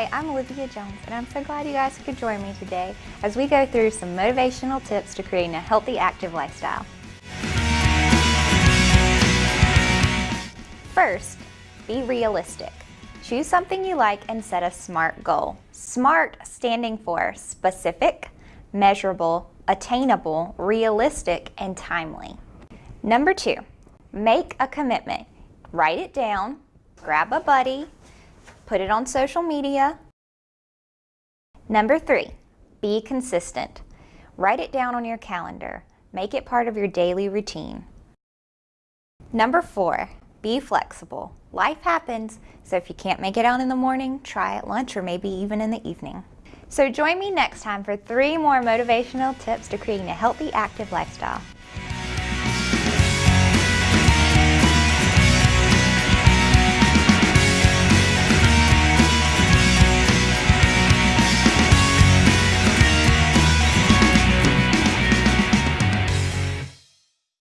Hi, I'm Olivia Jones, and I'm so glad you guys could join me today as we go through some motivational tips to creating a healthy, active lifestyle. First, be realistic. Choose something you like and set a SMART goal. SMART standing for specific, measurable, attainable, realistic, and timely. Number two, make a commitment. Write it down, grab a buddy, put it on social media. Number three, be consistent. Write it down on your calendar. Make it part of your daily routine. Number four, be flexible. Life happens, so if you can't make it out in the morning, try at lunch or maybe even in the evening. So join me next time for three more motivational tips to creating a healthy, active lifestyle.